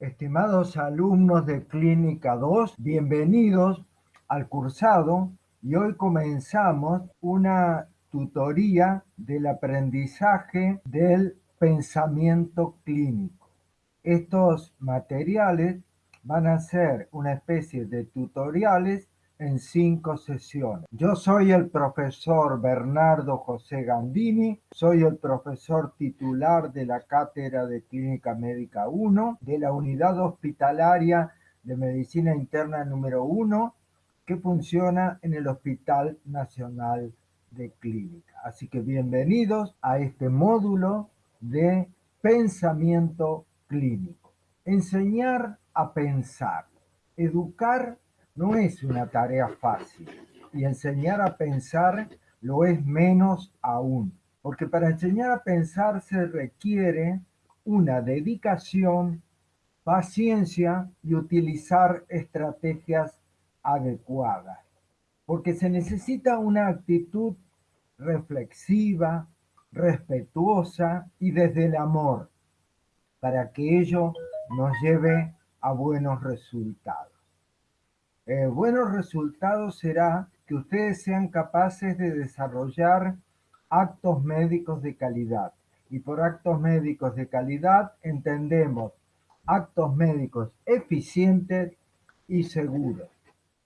Estimados alumnos de Clínica 2, bienvenidos al cursado y hoy comenzamos una tutoría del aprendizaje del pensamiento clínico. Estos materiales van a ser una especie de tutoriales en cinco sesiones. Yo soy el profesor Bernardo José Gandini, soy el profesor titular de la Cátedra de Clínica Médica 1 de la Unidad Hospitalaria de Medicina Interna número 1 que funciona en el Hospital Nacional de Clínica. Así que bienvenidos a este módulo de pensamiento clínico. Enseñar a pensar, educar no es una tarea fácil y enseñar a pensar lo es menos aún, porque para enseñar a pensar se requiere una dedicación, paciencia y utilizar estrategias adecuadas, porque se necesita una actitud reflexiva, respetuosa y desde el amor, para que ello nos lleve a buenos resultados. Eh, buenos resultados será que ustedes sean capaces de desarrollar actos médicos de calidad. Y por actos médicos de calidad entendemos actos médicos eficientes y seguros.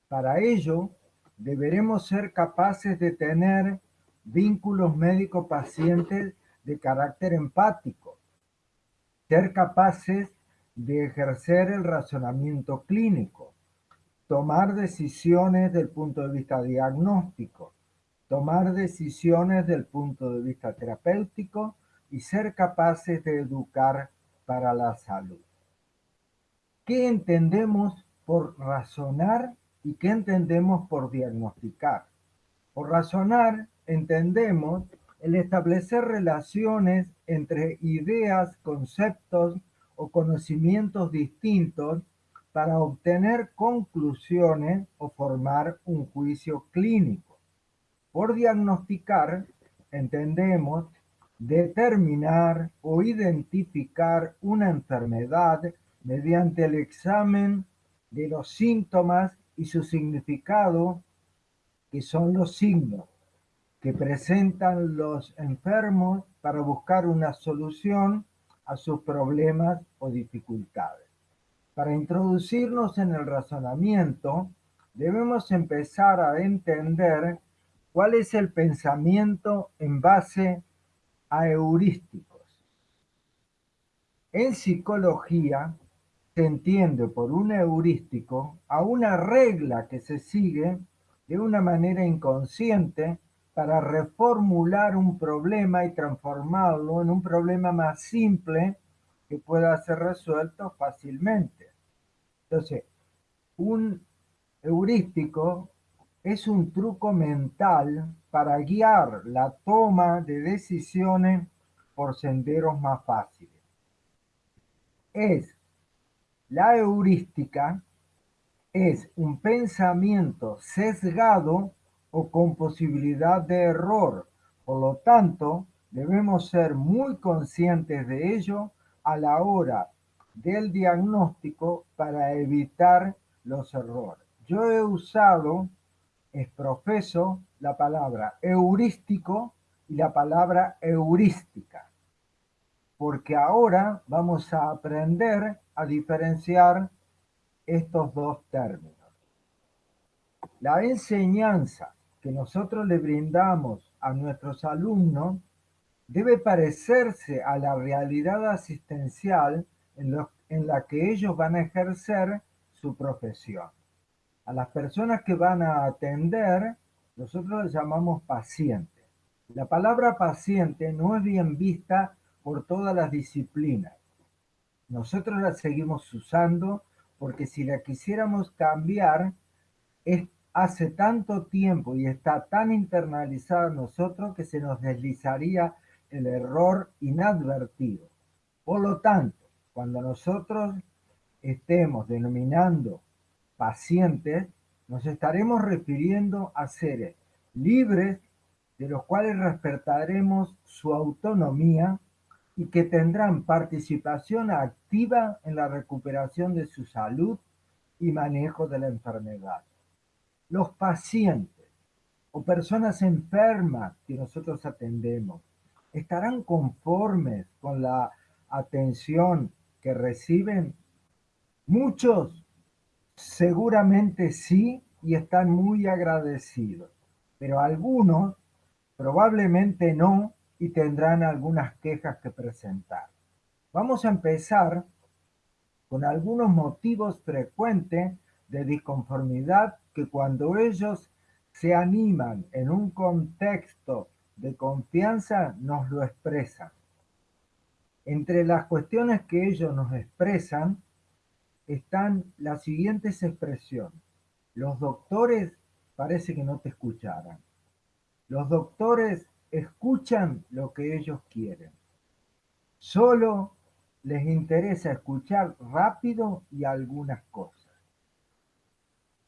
Para ello, deberemos ser capaces de tener vínculos médico-pacientes de carácter empático, ser capaces de ejercer el razonamiento clínico, tomar decisiones del punto de vista diagnóstico, tomar decisiones del punto de vista terapéutico y ser capaces de educar para la salud. ¿Qué entendemos por razonar y qué entendemos por diagnosticar? Por razonar entendemos el establecer relaciones entre ideas, conceptos o conocimientos distintos para obtener conclusiones o formar un juicio clínico. Por diagnosticar, entendemos determinar o identificar una enfermedad mediante el examen de los síntomas y su significado, que son los signos que presentan los enfermos para buscar una solución a sus problemas o dificultades. Para introducirnos en el razonamiento, debemos empezar a entender cuál es el pensamiento en base a heurísticos. En psicología se entiende por un heurístico a una regla que se sigue de una manera inconsciente para reformular un problema y transformarlo en un problema más simple que pueda ser resuelto fácilmente. Entonces, un heurístico es un truco mental para guiar la toma de decisiones por senderos más fáciles. Es la heurística es un pensamiento sesgado o con posibilidad de error. Por lo tanto, debemos ser muy conscientes de ello a la hora del diagnóstico para evitar los errores. Yo he usado, es profeso, la palabra heurístico y la palabra heurística, porque ahora vamos a aprender a diferenciar estos dos términos. La enseñanza que nosotros le brindamos a nuestros alumnos debe parecerse a la realidad asistencial en, la que ellos van a ejercer su profesión. A las personas que van a atender, nosotros les llamamos pacientes. La palabra paciente no es bien vista por todas las disciplinas. Nosotros la seguimos usando porque si la quisiéramos cambiar, es hace tanto tiempo y está tan internalizada en nosotros que se nos deslizaría el error inadvertido. Por lo tanto, cuando nosotros estemos denominando pacientes, nos estaremos refiriendo a seres libres de los cuales respetaremos su autonomía, y que tendrán participación activa en la recuperación de su salud y manejo de la enfermedad. Los pacientes o personas enfermas que nosotros atendemos estarán conformes con la atención que reciben. Muchos seguramente sí y están muy agradecidos, pero algunos probablemente no y tendrán algunas quejas que presentar. Vamos a empezar con algunos motivos frecuentes de disconformidad que cuando ellos se animan en un contexto de confianza nos lo expresan. Entre las cuestiones que ellos nos expresan están las siguientes expresiones. Los doctores parece que no te escucharan. Los doctores escuchan lo que ellos quieren. Solo les interesa escuchar rápido y algunas cosas.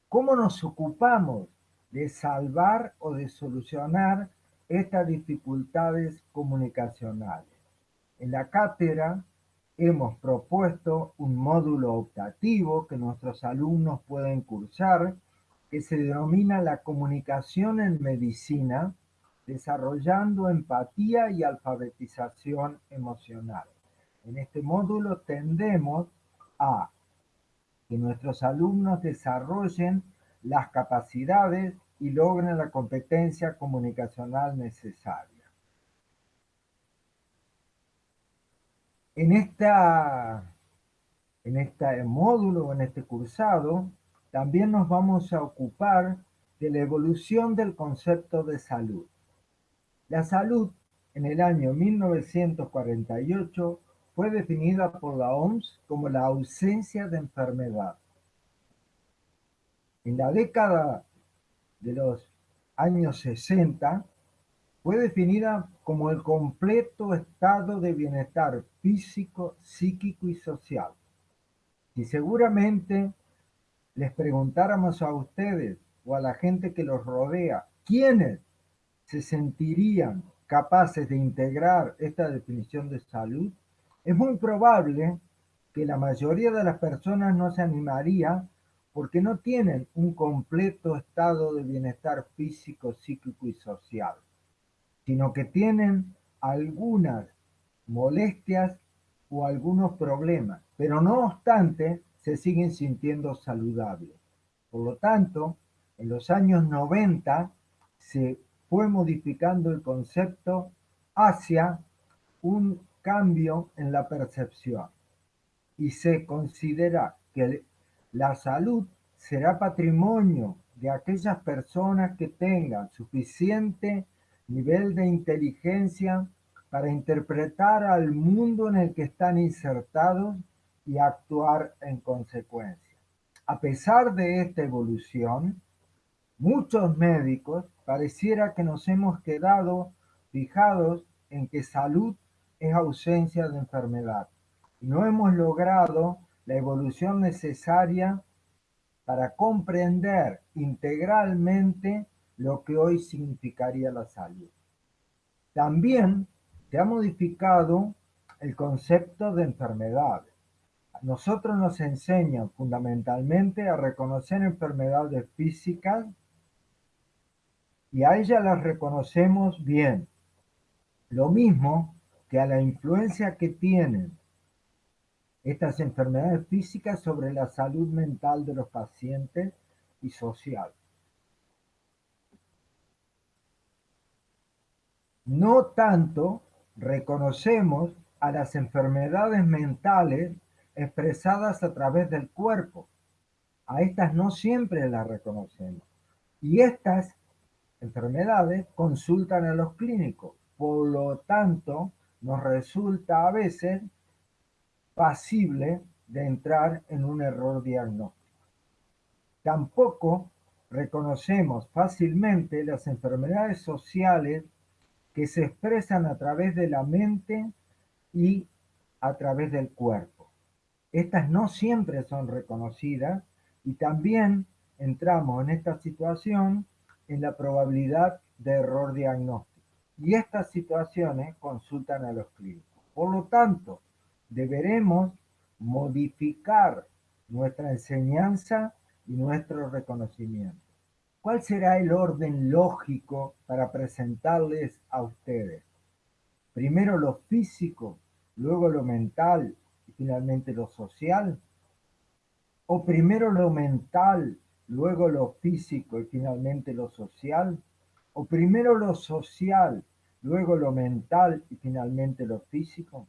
¿Cómo nos ocupamos de salvar o de solucionar estas dificultades comunicacionales? En la cátedra hemos propuesto un módulo optativo que nuestros alumnos pueden cursar que se denomina la comunicación en medicina desarrollando empatía y alfabetización emocional. En este módulo tendemos a que nuestros alumnos desarrollen las capacidades y logren la competencia comunicacional necesaria. En, esta, en este módulo, en este cursado, también nos vamos a ocupar de la evolución del concepto de salud. La salud en el año 1948 fue definida por la OMS como la ausencia de enfermedad. En la década de los años 60 fue definida como el completo estado de bienestar físico, psíquico y social. Y seguramente les preguntáramos a ustedes o a la gente que los rodea, ¿quiénes se sentirían capaces de integrar esta definición de salud, es muy probable que la mayoría de las personas no se animaría porque no tienen un completo estado de bienestar físico, psíquico y social, sino que tienen algunas molestias o algunos problemas, pero no obstante se siguen sintiendo saludables. Por lo tanto, en los años 90 se fue modificando el concepto hacia un cambio en la percepción y se considera que la salud será patrimonio de aquellas personas que tengan suficiente nivel de inteligencia para interpretar al mundo en el que están insertados y actuar en consecuencia. A pesar de esta evolución, muchos médicos pareciera que nos hemos quedado fijados en que salud es ausencia de enfermedad no hemos logrado la evolución necesaria para comprender integralmente lo que hoy significaría la salud. También se ha modificado el concepto de enfermedad. Nosotros nos enseñan fundamentalmente a reconocer enfermedades físicas y a ella las reconocemos bien. Lo mismo que a la influencia que tienen estas enfermedades físicas sobre la salud mental de los pacientes y social. No tanto reconocemos a las enfermedades mentales expresadas a través del cuerpo. A estas no siempre las reconocemos. Y estas enfermedades consultan a los clínicos. Por lo tanto, nos resulta a veces pasible de entrar en un error diagnóstico. Tampoco reconocemos fácilmente las enfermedades sociales que se expresan a través de la mente y a través del cuerpo. Estas no siempre son reconocidas y también entramos en esta situación en la probabilidad de error diagnóstico. Y estas situaciones consultan a los clínicos. Por lo tanto, deberemos modificar nuestra enseñanza y nuestro reconocimiento. ¿Cuál será el orden lógico para presentarles a ustedes? Primero lo físico, luego lo mental y finalmente lo social. O primero lo mental, luego lo físico y finalmente lo social. O primero lo social, luego lo mental y finalmente lo físico.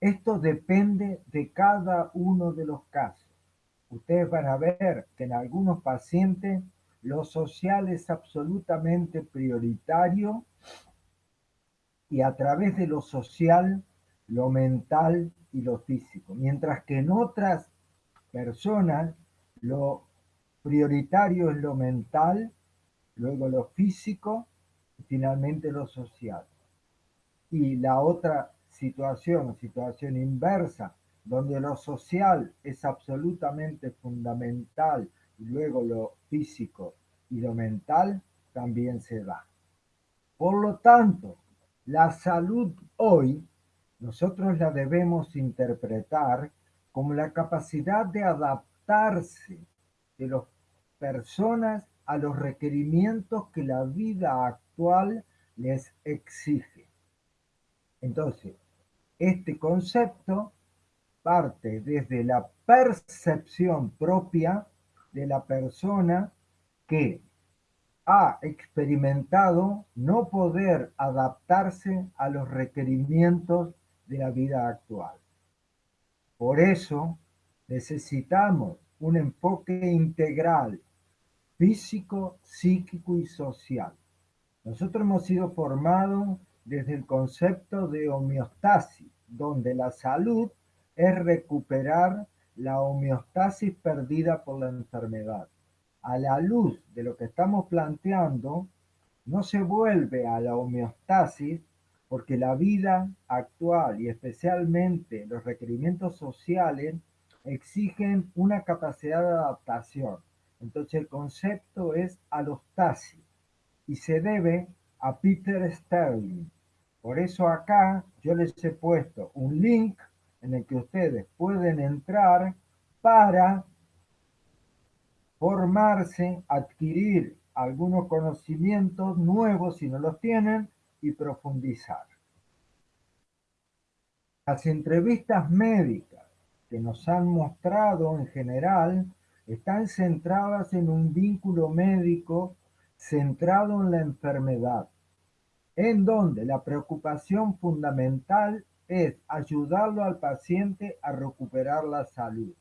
Esto depende de cada uno de los casos. Ustedes van a ver que en algunos pacientes lo social es absolutamente prioritario y a través de lo social, lo mental y lo físico. Mientras que en otras personas lo prioritario es lo mental, luego lo físico y finalmente lo social. Y la otra situación, situación inversa, donde lo social es absolutamente fundamental y luego lo físico y lo mental también se da. Por lo tanto, la salud hoy nosotros la debemos interpretar como la capacidad de adaptarse de las personas a los requerimientos que la vida actual les exige. Entonces, este concepto parte desde la percepción propia de la persona que ha experimentado no poder adaptarse a los requerimientos de la vida actual. Por eso necesitamos un enfoque integral, físico, psíquico y social. Nosotros hemos sido formados desde el concepto de homeostasis, donde la salud es recuperar la homeostasis perdida por la enfermedad. A la luz de lo que estamos planteando, no se vuelve a la homeostasis porque la vida actual y especialmente los requerimientos sociales exigen una capacidad de adaptación. Entonces el concepto es alostasis y se debe a Peter Sterling. Por eso acá yo les he puesto un link en el que ustedes pueden entrar para formarse, adquirir algunos conocimientos nuevos si no los tienen y profundizar. Las entrevistas médicas que nos han mostrado en general están centradas en un vínculo médico centrado en la enfermedad, en donde la preocupación fundamental es ayudarlo al paciente a recuperar la salud.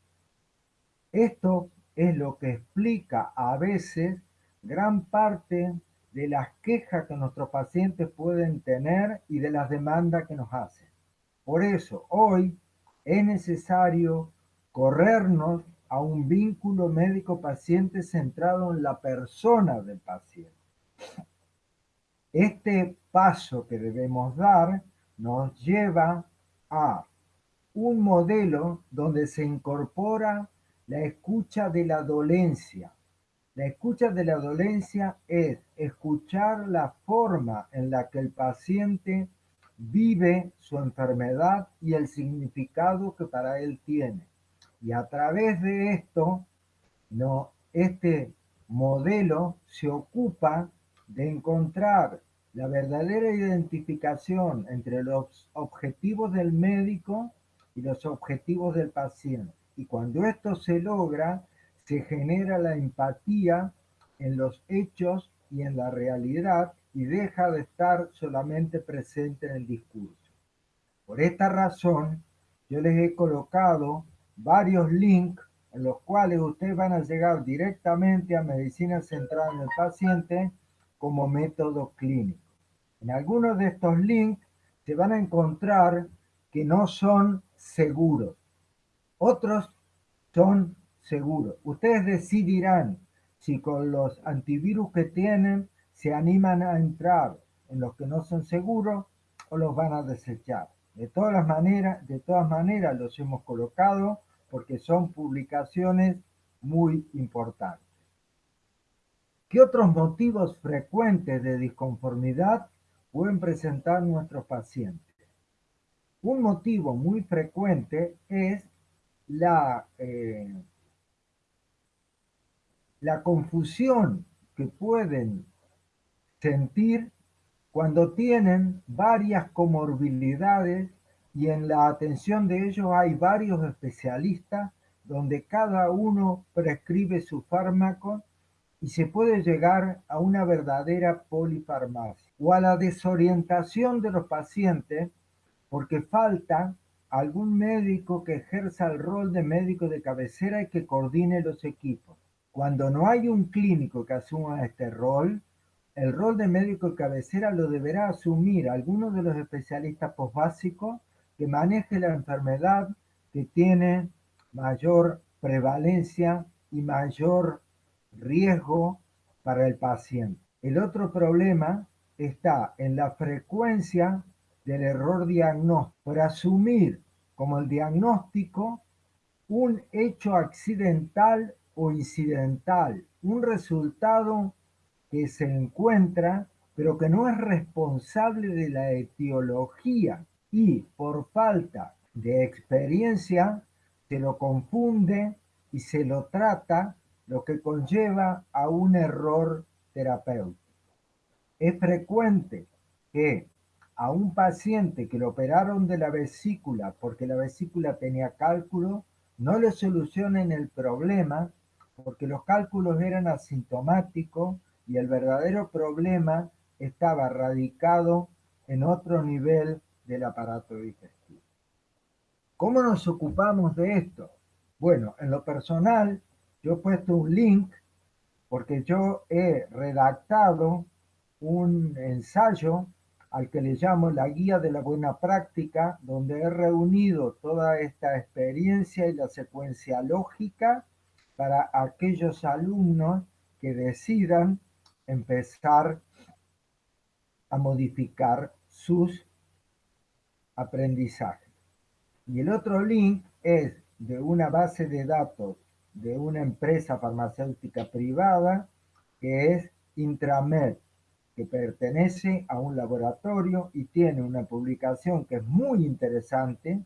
Esto es lo que explica a veces gran parte de las quejas que nuestros pacientes pueden tener y de las demandas que nos hacen. Por eso, hoy es necesario corrernos a un vínculo médico-paciente centrado en la persona del paciente. Este paso que debemos dar nos lleva a un modelo donde se incorpora la escucha de la dolencia. La escucha de la dolencia es escuchar la forma en la que el paciente vive su enfermedad y el significado que para él tiene. Y a través de esto, no, este modelo se ocupa de encontrar la verdadera identificación entre los objetivos del médico y los objetivos del paciente. Y cuando esto se logra, se genera la empatía en los hechos y en la realidad y deja de estar solamente presente en el discurso. Por esta razón, yo les he colocado varios links en los cuales ustedes van a llegar directamente a medicina centrada en el paciente como método clínico. En algunos de estos links se van a encontrar que no son seguros. Otros son seguros. Ustedes decidirán si con los antivirus que tienen se animan a entrar en los que no son seguros o los van a desechar. De todas maneras, de todas maneras los hemos colocado porque son publicaciones muy importantes. ¿Qué otros motivos frecuentes de disconformidad pueden presentar nuestros pacientes. Un motivo muy frecuente es la, eh, la confusión que pueden sentir cuando tienen varias comorbilidades y en la atención de ellos hay varios especialistas donde cada uno prescribe su fármaco y se puede llegar a una verdadera polifarmacia o a la desorientación de los pacientes porque falta algún médico que ejerza el rol de médico de cabecera y que coordine los equipos. Cuando no hay un clínico que asuma este rol, el rol de médico de cabecera lo deberá asumir alguno de los especialistas posbásicos que maneje la enfermedad que tiene mayor prevalencia y mayor riesgo para el paciente. El otro problema está en la frecuencia del error diagnóstico, por asumir como el diagnóstico un hecho accidental o incidental, un resultado que se encuentra pero que no es responsable de la etiología y por falta de experiencia se lo confunde y se lo trata, lo que conlleva a un error terapéutico. Es frecuente que a un paciente que lo operaron de la vesícula porque la vesícula tenía cálculo, no le solucionen el problema porque los cálculos eran asintomáticos y el verdadero problema estaba radicado en otro nivel del aparato digestivo. ¿Cómo nos ocupamos de esto? Bueno, en lo personal, yo he puesto un link porque yo he redactado un ensayo al que le llamo la guía de la buena práctica, donde he reunido toda esta experiencia y la secuencia lógica para aquellos alumnos que decidan empezar a modificar sus aprendizaje. Y el otro link es de una base de datos de una empresa farmacéutica privada que es Intramed, que pertenece a un laboratorio y tiene una publicación que es muy interesante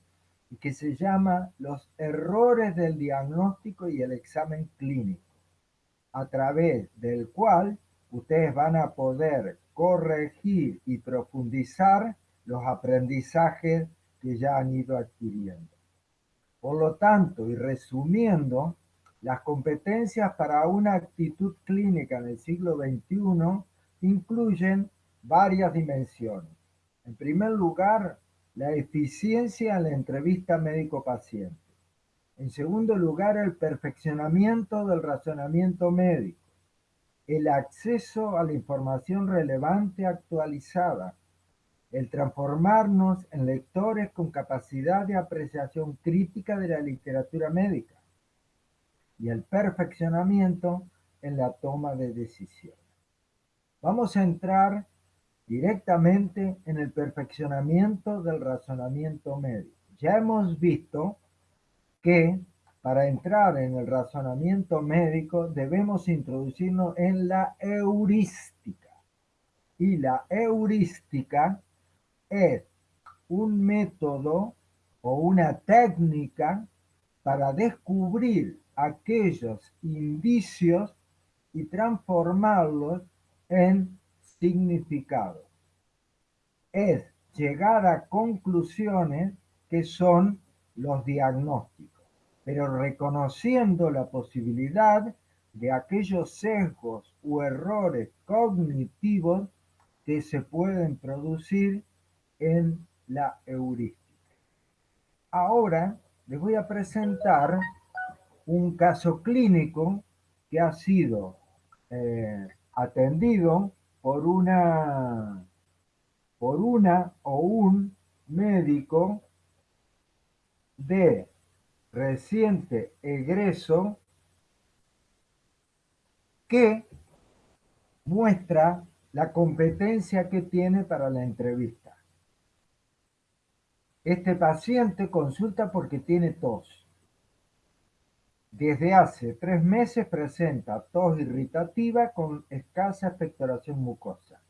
y que se llama Los errores del diagnóstico y el examen clínico, a través del cual ustedes van a poder corregir y profundizar los aprendizajes que ya han ido adquiriendo. Por lo tanto, y resumiendo, las competencias para una actitud clínica en el siglo XXI incluyen varias dimensiones. En primer lugar, la eficiencia en la entrevista médico-paciente. En segundo lugar, el perfeccionamiento del razonamiento médico. El acceso a la información relevante actualizada el transformarnos en lectores con capacidad de apreciación crítica de la literatura médica y el perfeccionamiento en la toma de decisiones. Vamos a entrar directamente en el perfeccionamiento del razonamiento médico. Ya hemos visto que para entrar en el razonamiento médico debemos introducirnos en la heurística. Y la heurística es un método o una técnica para descubrir aquellos indicios y transformarlos en significado. Es llegar a conclusiones que son los diagnósticos, pero reconociendo la posibilidad de aquellos sesgos u errores cognitivos que se pueden producir en la heurística. Ahora les voy a presentar un caso clínico que ha sido eh, atendido por una, por una o un médico de reciente egreso que muestra la competencia que tiene para la entrevista. Este paciente consulta porque tiene tos. Desde hace tres meses presenta tos irritativa con escasa expectoración mucosa.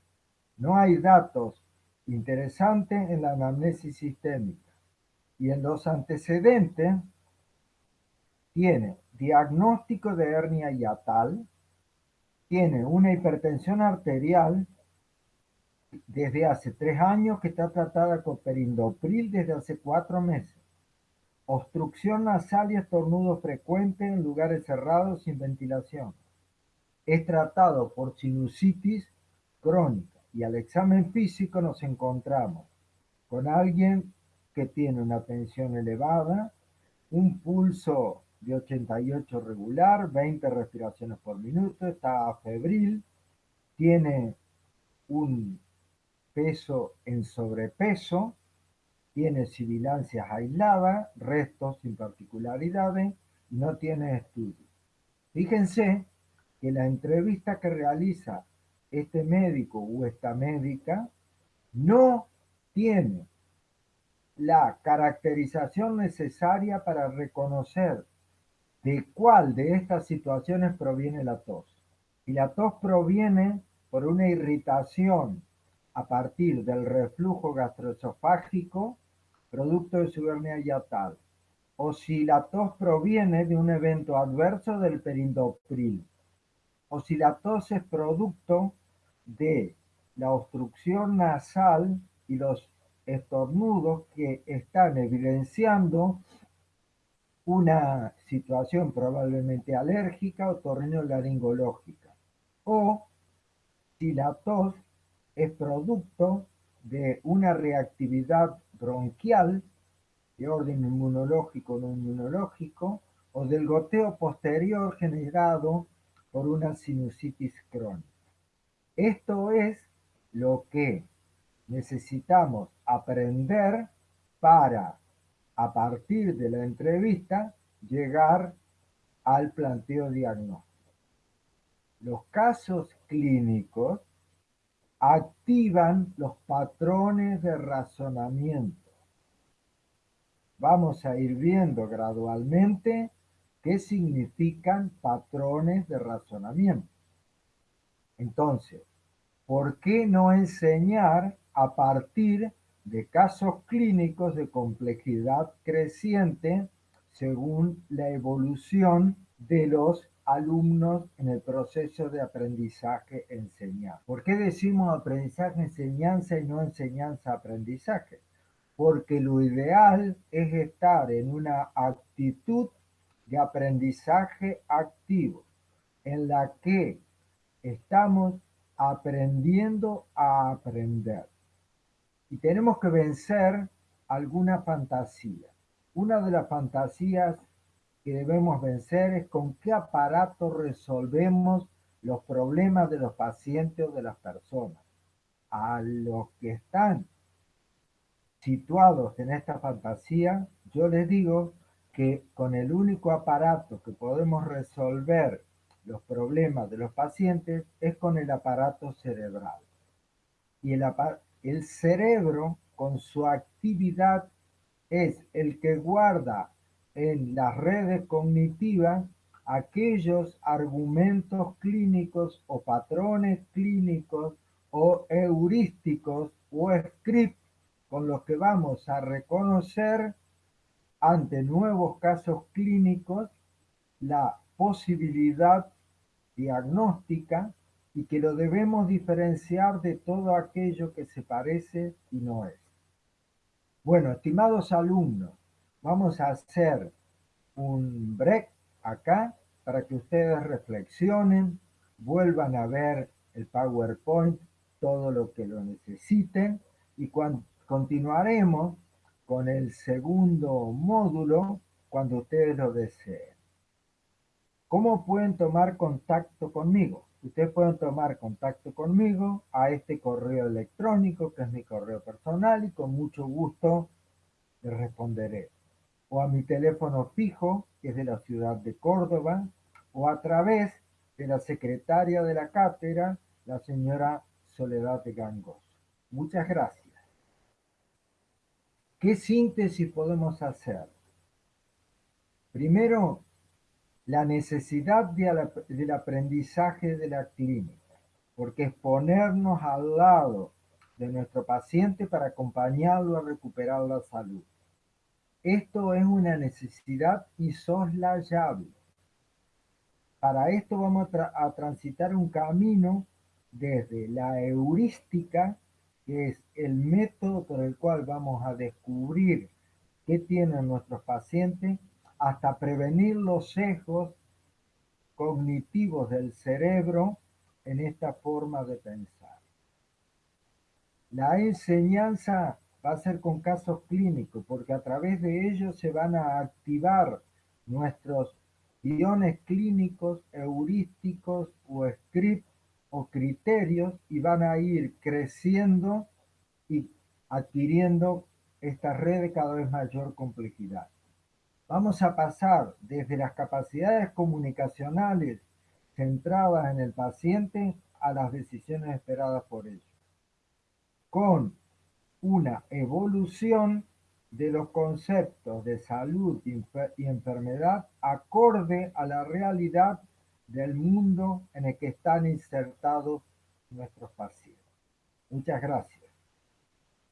No hay datos interesantes en la anamnesis sistémica. Y en los antecedentes tiene diagnóstico de hernia yatal, tiene una hipertensión arterial desde hace tres años que está tratada con perindopril desde hace cuatro meses. Obstrucción nasal y estornudo frecuente en lugares cerrados sin ventilación. Es tratado por sinusitis crónica y al examen físico nos encontramos con alguien que tiene una tensión elevada, un pulso de 88 regular, 20 respiraciones por minuto, está febril, tiene un peso en sobrepeso, tiene sibilancias aisladas, restos sin particularidades y no tiene estudio. Fíjense que la entrevista que realiza este médico o esta médica no tiene la caracterización necesaria para reconocer de cuál de estas situaciones proviene la tos. Y la tos proviene por una irritación a partir del reflujo gastroesofágico producto de su hernia yatal, o si la tos proviene de un evento adverso del perindopril, o si la tos es producto de la obstrucción nasal y los estornudos que están evidenciando una situación probablemente alérgica o laringológica o si la tos es producto de una reactividad bronquial de orden inmunológico o no inmunológico o del goteo posterior generado por una sinusitis crónica. Esto es lo que necesitamos aprender para a partir de la entrevista, llegar al planteo diagnóstico. Los casos clínicos activan los patrones de razonamiento. Vamos a ir viendo gradualmente qué significan patrones de razonamiento. Entonces, ¿por qué no enseñar a partir de casos clínicos de complejidad creciente según la evolución de los alumnos en el proceso de aprendizaje-enseñanza. ¿Por qué decimos aprendizaje-enseñanza y no enseñanza-aprendizaje? Porque lo ideal es estar en una actitud de aprendizaje activo, en la que estamos aprendiendo a aprender y tenemos que vencer alguna fantasía. Una de las fantasías que debemos vencer es con qué aparato resolvemos los problemas de los pacientes o de las personas. A los que están situados en esta fantasía, yo les digo que con el único aparato que podemos resolver los problemas de los pacientes es con el aparato cerebral. Y el, el cerebro, con su actividad, es el que guarda en las redes cognitivas aquellos argumentos clínicos o patrones clínicos o heurísticos o scripts con los que vamos a reconocer ante nuevos casos clínicos la posibilidad diagnóstica y que lo debemos diferenciar de todo aquello que se parece y no es. Bueno, estimados alumnos, vamos a hacer un break acá para que ustedes reflexionen, vuelvan a ver el PowerPoint, todo lo que lo necesiten y continuaremos con el segundo módulo cuando ustedes lo deseen. ¿Cómo pueden tomar contacto conmigo? Ustedes pueden tomar contacto conmigo a este correo electrónico, que es mi correo personal, y con mucho gusto les responderé. O a mi teléfono fijo, que es de la ciudad de Córdoba, o a través de la secretaria de la cátedra, la señora Soledad de Gangos. Muchas gracias. ¿Qué síntesis podemos hacer? Primero, la necesidad del aprendizaje de la clínica, porque es ponernos al lado de nuestro paciente para acompañarlo a recuperar la salud. Esto es una necesidad insoslayable. Para esto vamos a, transitar un camino desde la heurística, que es el método por el cual vamos a descubrir qué tienen nuestros pacientes, hasta prevenir los sesgos cognitivos del cerebro en esta forma de pensar. La enseñanza va a ser con casos clínicos, porque a través de ellos se van a activar nuestros guiones clínicos, heurísticos o scripts o criterios y van a ir creciendo y adquiriendo esta red de cada vez mayor complejidad. Vamos a pasar desde las capacidades comunicacionales centradas en el paciente a las decisiones esperadas por ellos, con una evolución de los conceptos de salud y enfermedad acorde a la realidad del mundo en el que están insertados nuestros pacientes. Muchas gracias.